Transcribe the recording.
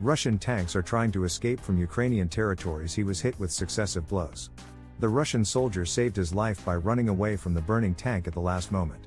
Russian tanks are trying to escape from Ukrainian territories he was hit with successive blows. The Russian soldier saved his life by running away from the burning tank at the last moment.